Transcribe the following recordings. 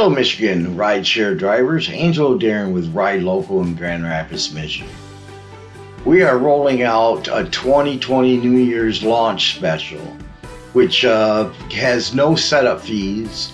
Hello, Michigan rideshare drivers. Angelo Darren with Ride Local in Grand Rapids, Michigan. We are rolling out a 2020 New Year's launch special, which uh, has no setup fees,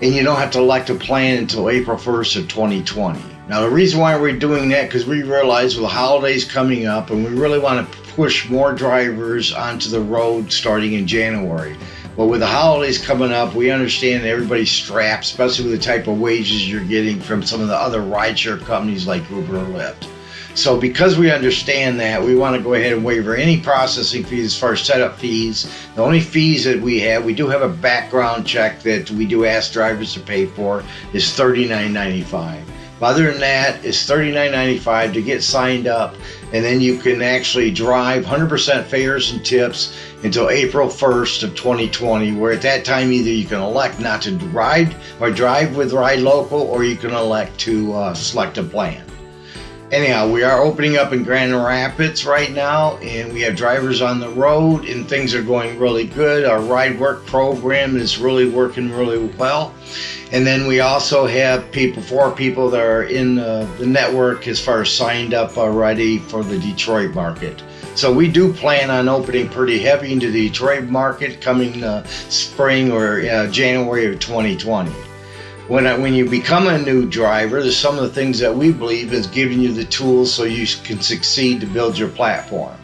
and you don't have to elect a plan until April 1st of 2020. Now, the reason why we're doing that because we realize with the holidays coming up, and we really want to push more drivers onto the road starting in January. But with the holidays coming up, we understand everybody's strapped, especially with the type of wages you're getting from some of the other rideshare companies like Uber or Lyft. So because we understand that, we want to go ahead and waiver any processing fees as far as setup fees. The only fees that we have, we do have a background check that we do ask drivers to pay for, is $39.95. Other than that, it's $39.95 to get signed up, and then you can actually drive 100% fares and tips until April 1st of 2020, where at that time either you can elect not to ride or drive with Ride Local, or you can elect to uh, select a plan. Anyhow, we are opening up in Grand Rapids right now, and we have drivers on the road, and things are going really good. Our ride work program is really working really well. And then we also have people, four people that are in the, the network as far as signed up already for the Detroit market. So we do plan on opening pretty heavy into the Detroit market coming uh, spring or uh, January of 2020 when I, when you become a new driver, there's some of the things that we believe is giving you the tools so you can succeed to build your platform.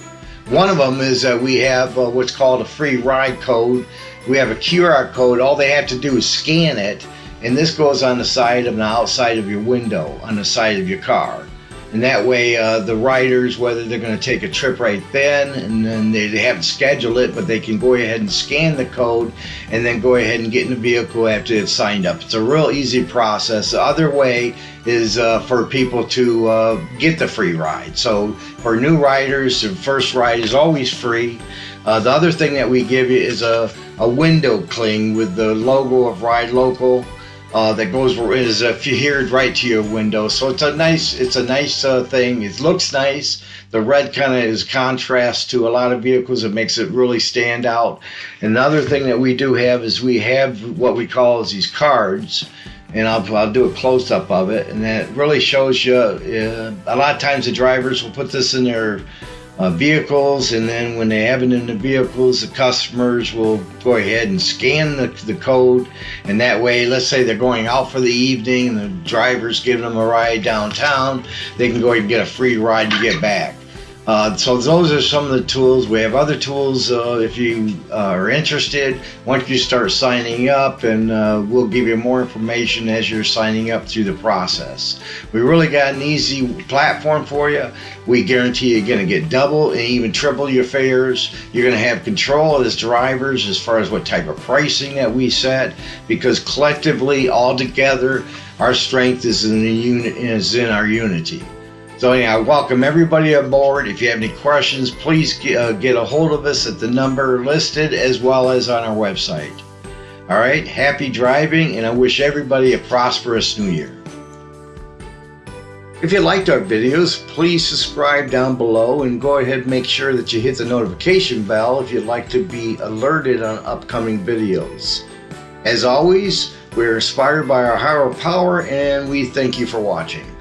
One of them is that we have uh, what's called a free ride code. We have a QR code. All they have to do is scan it, and this goes on the side of the outside of your window on the side of your car. And that way, uh, the riders, whether they're going to take a trip right then, and then they, they haven't scheduled it, but they can go ahead and scan the code and then go ahead and get in the vehicle after it's signed up. It's a real easy process. The other way is uh, for people to uh, get the free ride. So for new riders, the first ride is always free. Uh, the other thing that we give you is a, a window cling with the logo of Ride Local uh, that goes is adhered right to your window. So it's a nice it's a nice uh, thing. It looks nice. The red kind of is contrast to a lot of vehicles. It makes it really stand out. Another thing that we do have is we have what we call is these cards. And I'll, I'll do a close up of it, and that really shows you. Uh, a lot of times the drivers will put this in their uh, vehicles and then when they have it in the vehicles the customers will go ahead and scan the, the code. And that way let's say they're going out for the evening and the driver's giving them a ride downtown they can go and get a free ride to get back uh, so those are some of the tools. We have other tools uh, if you uh, are interested. Once you start signing up, and uh, we'll give you more information as you're signing up through the process. We really got an easy platform for you. We guarantee you're going to get double and even triple your fares. You're going to have control as drivers as far as what type of pricing that we set, because collectively, all together, our strength is in the unit is in our unity. So anyhow, I welcome everybody aboard. If you have any questions, please get, uh, get a hold of us at the number listed as well as on our website. All right, happy driving, and I wish everybody a prosperous new year. If you liked our videos, please subscribe down below and go ahead and make sure that you hit the notification bell if you'd like to be alerted on upcoming videos. As always, we're inspired by our higher power and we thank you for watching.